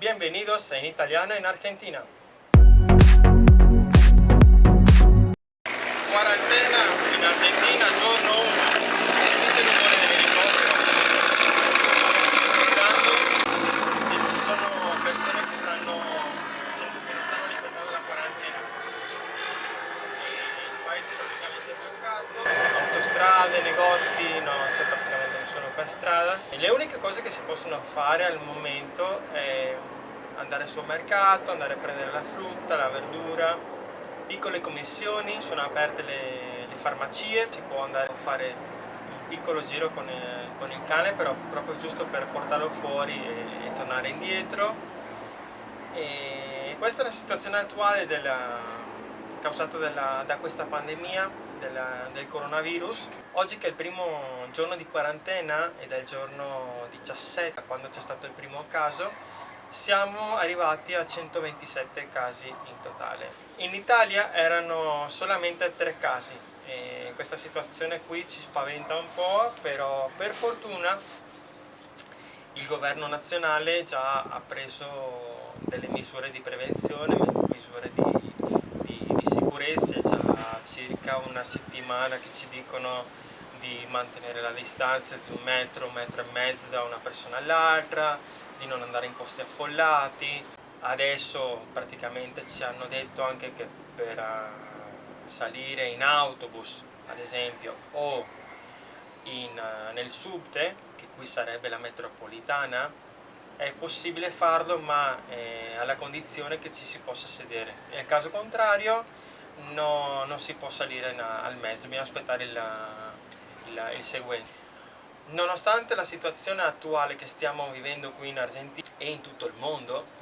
Bienvenidos en italiano en Argentina. Quarantena in Argentina, giorno 1. Paese praticamente bloccato, autostrade, negozi, non c'è praticamente nessuno per strada. E le uniche cose che si possono fare al momento è andare al supermercato, andare a prendere la frutta, la verdura, piccole commissioni, sono aperte le, le farmacie, si può andare a fare un piccolo giro con, eh, con, il cane, però proprio giusto per portarlo fuori e, e tornare indietro. E questa è la situazione attuale della, causata della, da questa pandemia della, del coronavirus. Oggi che è il primo giorno di quarantena ed è il giorno 17 quando c'è stato il primo caso, siamo arrivati a 127 casi in totale. In Italia erano solamente 3 casi e questa situazione qui ci spaventa un po', però per fortuna il governo nazionale già ha preso delle misure di prevenzione, misure di sicurezza, è già circa una settimana che ci dicono di mantenere la distanza di un metro, un metro e mezzo da una persona all'altra, di non andare in posti affollati. Adesso praticamente ci hanno detto anche che per uh, salire in autobus, ad esempio, o in, uh, nel subte, che qui sarebbe la metropolitana, è possibile farlo ma eh, alla condizione che ci si possa sedere. Nel caso contrario no, non si può salire in, al mezzo, bisogna aspettare il, il, il seguente. Nonostante la situazione attuale che stiamo vivendo qui in Argentina e in tutto il mondo,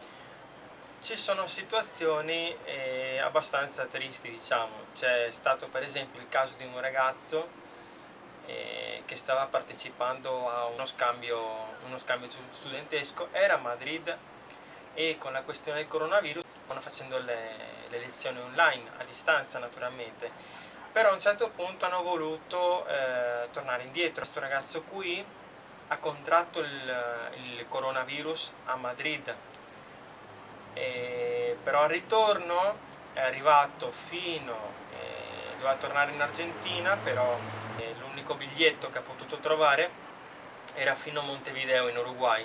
ci sono situazioni eh, abbastanza tristi, diciamo. C'è stato per esempio il caso di un ragazzo eh, che stava partecipando a uno scambio, uno scambio studentesco, era a Madrid e con la questione del coronavirus stanno facendo le, le lezioni online, a distanza naturalmente però a un certo punto hanno voluto eh, tornare indietro. Questo ragazzo qui ha contratto il, il coronavirus a Madrid, e, però al ritorno è arrivato fino, eh, doveva tornare in Argentina, però eh, l'unico biglietto che ha potuto trovare era fino a Montevideo in Uruguay.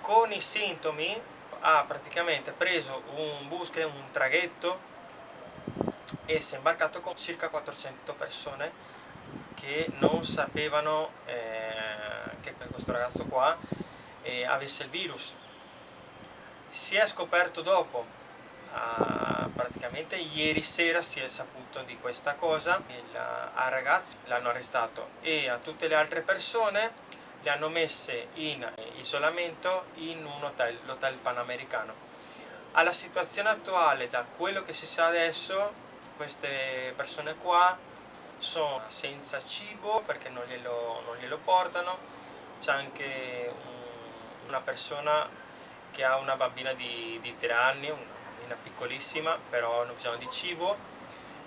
Con i sintomi ha praticamente preso un bus, che è un traghetto e si è imbarcato con circa 400 persone che non sapevano eh, che questo ragazzo qua eh, avesse il virus. Si è scoperto dopo, ah, praticamente ieri sera si è saputo di questa cosa, il, al ragazzo l'hanno arrestato e a tutte le altre persone le hanno messe in isolamento in un hotel, l'hotel panamericano. Alla situazione attuale, da quello che si sa adesso, queste persone qua sono senza cibo perché non glielo, non glielo portano, c'è anche un, una persona che ha una bambina di, di 3 anni, una bambina piccolissima, però hanno bisogno di cibo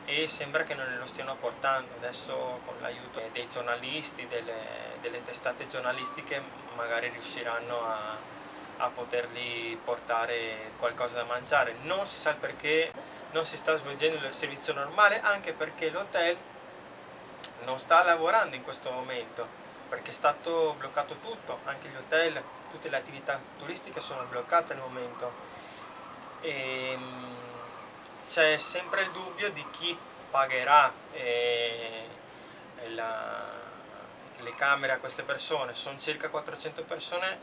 e sembra che non lo stiano portando. Adesso con l'aiuto dei giornalisti, delle, delle, testate giornalistiche, magari riusciranno a, a potergli portare qualcosa da mangiare. Non si sa il perché non si sta svolgendo il servizio normale anche perché l'hotel non sta lavorando in questo momento perché è stato bloccato tutto, anche gli hotel, tutte le attività turistiche sono bloccate al momento e ehm, c'è sempre il dubbio di chi pagherà eh, la, le camere a queste persone, sono circa 400 persone,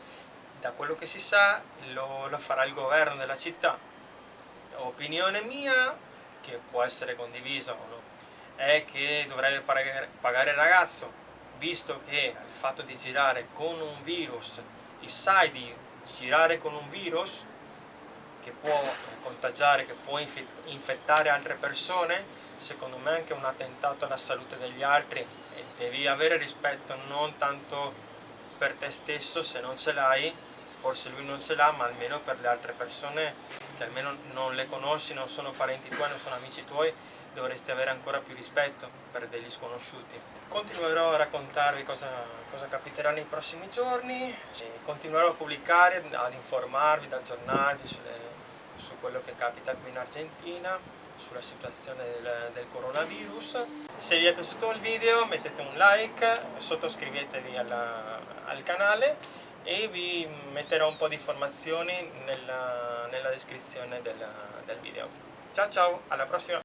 da quello che si sa lo, lo farà il governo della città. Opinione mia, che può essere condivisa o no, è che dovrebbe pagare il ragazzo, visto che il fatto di girare con un virus, il sai di girare con un virus che può contagiare, che può infettare altre persone, secondo me è anche un attentato alla salute degli altri e devi avere rispetto non tanto per te stesso se non ce l'hai, forse lui non ce l'ha, ma almeno per le altre persone che almeno non le conosci, non sono parenti tuoi, non sono amici tuoi, dovresti avere ancora più rispetto per degli sconosciuti. Continuerò a raccontarvi cosa, cosa capiterà nei prossimi giorni, continuerò a pubblicare, ad informarvi, ad aggiornarvi sulle, su quello che capita qui in Argentina, sulla situazione del, del, coronavirus. Se vi è piaciuto il video mettete un like, sottoscrivetevi alla, al canale e vi metterò un po' di informazioni nella, nella descrizione del, del video. Ciao ciao, alla prossima!